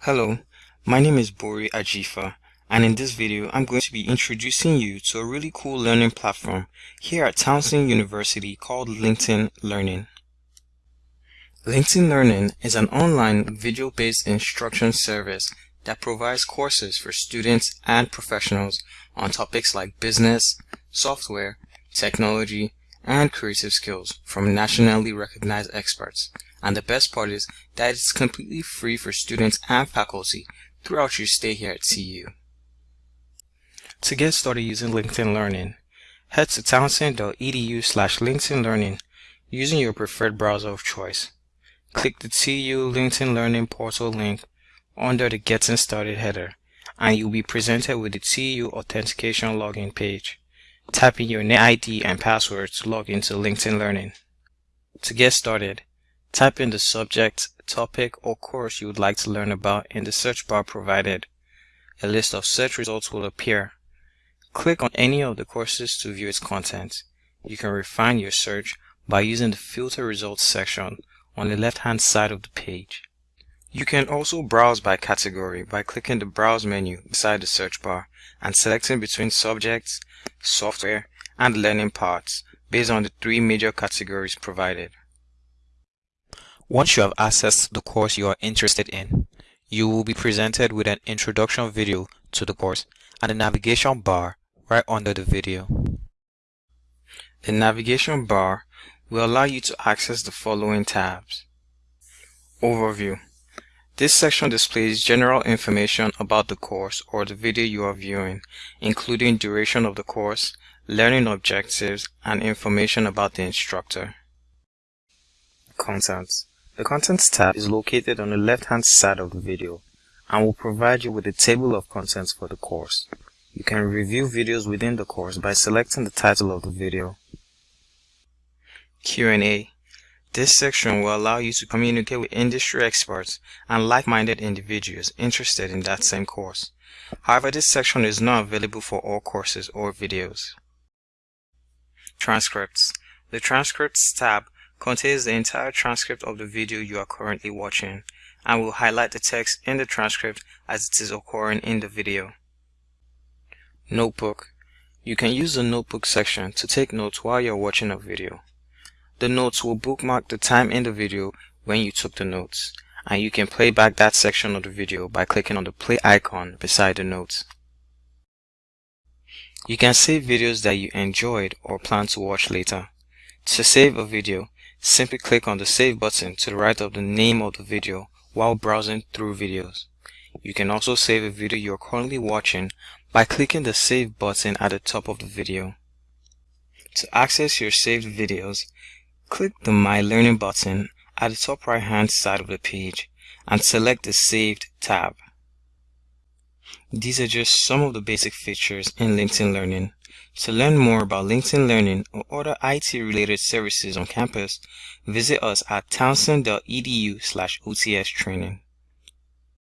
Hello, my name is Bori Ajifa and in this video I'm going to be introducing you to a really cool learning platform here at Towson University called LinkedIn Learning. LinkedIn Learning is an online video-based instruction service that provides courses for students and professionals on topics like business, software, technology, and creative skills from nationally recognized experts. And the best part is that it's completely free for students and faculty throughout your stay here at TU. To get started using LinkedIn Learning, head to towson.edu slash LinkedIn Learning using your preferred browser of choice. Click the TU LinkedIn Learning portal link under the Getting Started header and you'll be presented with the TU Authentication login page. Type in your NetID and password to log into LinkedIn Learning. To get started, type in the subject, topic, or course you would like to learn about in the search bar provided. A list of search results will appear. Click on any of the courses to view its content. You can refine your search by using the Filter Results section on the left-hand side of the page. You can also browse by category by clicking the Browse menu beside the search bar and selecting between subjects, software, and learning paths based on the three major categories provided. Once you have accessed the course you are interested in, you will be presented with an introduction video to the course and a navigation bar right under the video. The navigation bar will allow you to access the following tabs. Overview this section displays general information about the course or the video you are viewing, including duration of the course, learning objectives, and information about the instructor. Contents The Contents tab is located on the left-hand side of the video and will provide you with a table of contents for the course. You can review videos within the course by selecting the title of the video. Q&A this section will allow you to communicate with industry experts and like-minded individuals interested in that same course. However, this section is not available for all courses or videos. Transcripts The Transcripts tab contains the entire transcript of the video you are currently watching and will highlight the text in the transcript as it is occurring in the video. Notebook You can use the Notebook section to take notes while you're watching a video. The notes will bookmark the time in the video when you took the notes, and you can play back that section of the video by clicking on the play icon beside the notes. You can save videos that you enjoyed or plan to watch later. To save a video, simply click on the save button to the right of the name of the video while browsing through videos. You can also save a video you're currently watching by clicking the save button at the top of the video. To access your saved videos, Click the My Learning button at the top right hand side of the page and select the Saved tab. These are just some of the basic features in LinkedIn Learning. To learn more about LinkedIn Learning or other IT-related services on campus, visit us at towson.edu slash OTS training.